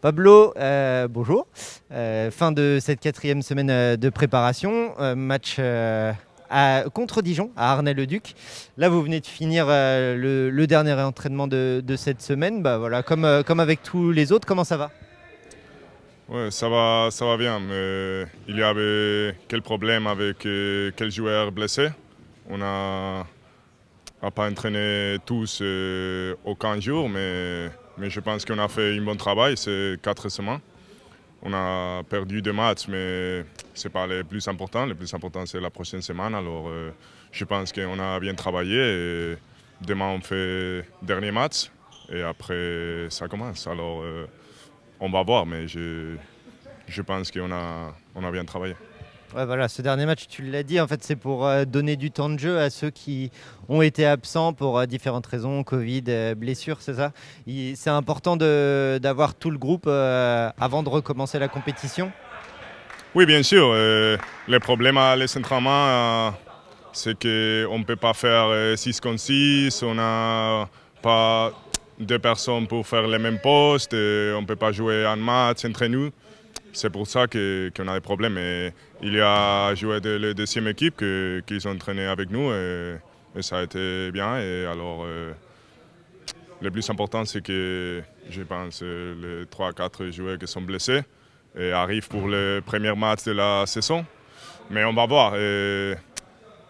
Pablo, euh, bonjour. Euh, fin de cette quatrième semaine euh, de préparation. match contre Dijon, à Arnay-le-Duc. Là, vous venez de finir le, dernier entraînement de, cette semaine. Bah, voilà, comme, comme avec tous les autres, comment ça va? Ouais, ça va, ça va bien. Mais il y avait quel problème avec quel joueur blessé? On a, a pas entraîné tous aucun jour, mais mais je pense qu'on a fait un bon travail ces quatre semaines. On a perdu deux matchs, mais ce n'est pas le plus important. Le plus important, c'est la prochaine semaine. Alors, euh, je pense qu'on a bien travaillé. Demain, on fait dernier match. Et après, ça commence. Alors, euh, on va voir, mais je, je pense qu'on a, on a bien travaillé. Voilà, ce dernier match, tu l'as dit, en fait, c'est pour euh, donner du temps de jeu à ceux qui ont été absents pour euh, différentes raisons, Covid, euh, blessures, c'est ça? C'est important d'avoir tout le groupe avant de recommencer la compétition? Oui, bien sûr. le problème à les entraînements, c'est qu'on ne peut pas faire 6 contre 6, on n'a pas deux personnes pour faire les mêmes postes, on ne peut pas jouer un match entre nous. C'est pour ça qu'on a des problèmes. Il y a joué de la deuxième équipe qui ont entraîné avec nous et, ça a été bien. Et alors, euh, le plus important, c'est que je pense les 3-4 joueurs qui sont blessés arrivent pour le premier match de la saison. Mais on va voir.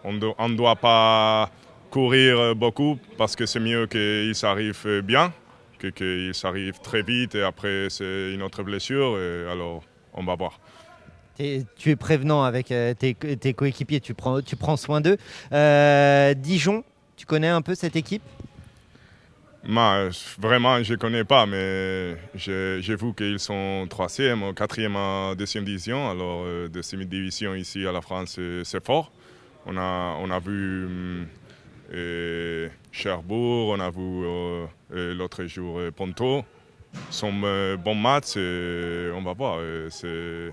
on ne doit pas courir beaucoup parce que c'est mieux qu'ils arrivent bien qu'ils arrivent très vite et après c'est une autre blessure. Et alors, on va voir. tu es prévenant avec euh, tes, coéquipiers, tu prends, tu prends soin d'eux. Euh, Dijon, tu connais un peu cette équipe? Vraiment, je ne connais pas, mais j'ai vu qu'ils sont troisième, quatrième en deuxième division. Alors, euh, deuxième division ici à la France, c'est fort. On a, on a vu euh, Cherbourg, on a vu l'autre jour Ponto son bon match, on va voir. C'est,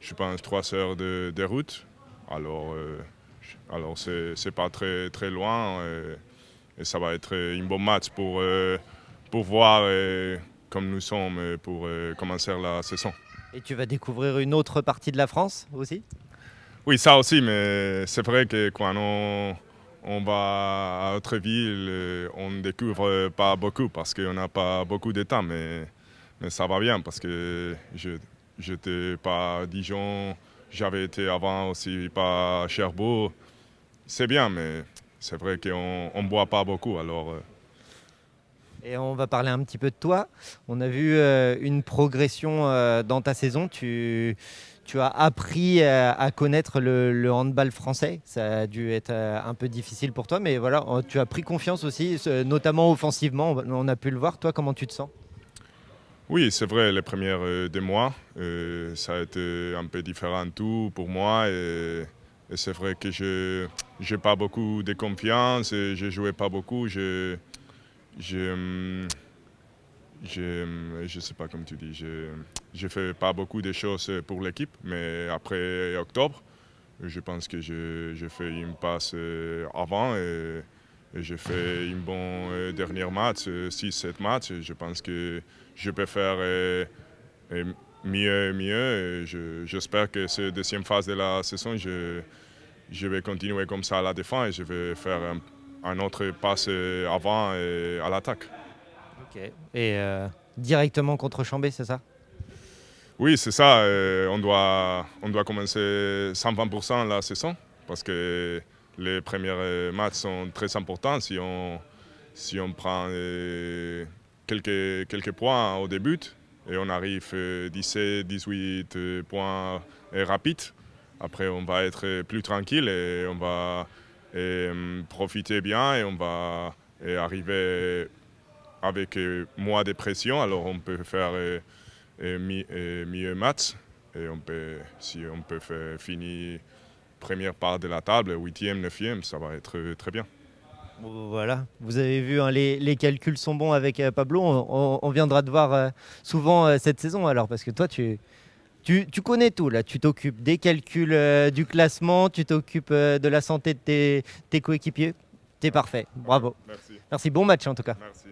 je pense, trois heures de, route. Alors, euh, alors c'est, pas très, très loin et, ça va être un bon match pour, euh, pour voir euh, comme nous sommes pour commencer la saison. Et tu vas découvrir une autre partie de la France aussi? Oui, ça aussi, mais c'est vrai que quand on, on va à autre ville, on ne découvre pas beaucoup parce qu'on n'a pas beaucoup de temps, mais, mais ça va bien parce que je n'étais pas à Dijon, j'avais été avant aussi pas à Cherbourg. C'est bien, mais c'est vrai qu'on ne boit pas beaucoup. Alors, euh. et on va parler un petit peu de toi. On a vu euh, une progression euh, dans ta saison. Tu, tu as appris à, connaître le, handball français. Ça a dû être euh, un peu difficile pour toi, mais voilà, tu as pris confiance aussi, notamment offensivement. On a pu le voir. Toi, comment tu te sens? Oui, c'est vrai, les premières euh, des mois, euh, ça a été un peu différent tout pour moi. Et, c'est vrai que je n'ai pas beaucoup de confiance, et je jouais pas beaucoup. Hum, je ne sais pas comme tu dis, je ne fais pas beaucoup de choses pour l'équipe, mais après octobre, je pense que j'ai fait une passe euh, avant et, j'ai fait un bon euh, dernier match, 6-7 euh, matchs. je pense que je peux faire mieux et mieux. J'espère que cette deuxième phase de la saison, je, je vais continuer comme ça à la défense et je vais faire un, un autre passe avant et à l'attaque. Et euh, directement contre Chambé, c'est ça? Oui, c'est ça. Euh, on, doit, on doit commencer 120% la saison parce que les premiers matchs sont très importants. Si on, si on prend euh, quelques, quelques points au début et on arrive 17, 18 points rapides, après on va être plus tranquille et on va profiter bien et on va arriver avec euh, moins de pression, alors on peut faire euh, euh, mieux match. Et on peut, si on peut faire finir première part de la table, huitième, neuvième, ça va être très bien. Voilà, vous avez vu, hein, les, calculs sont bons avec Pablo. On, viendra te voir souvent cette saison alors, parce que toi, tu, tu, connais tout là. Tu t'occupes des calculs du classement, tu t'occupes de la santé de tes, tes coéquipiers. T'es parfait, bravo. Merci. Merci, bon match en tout cas. Merci.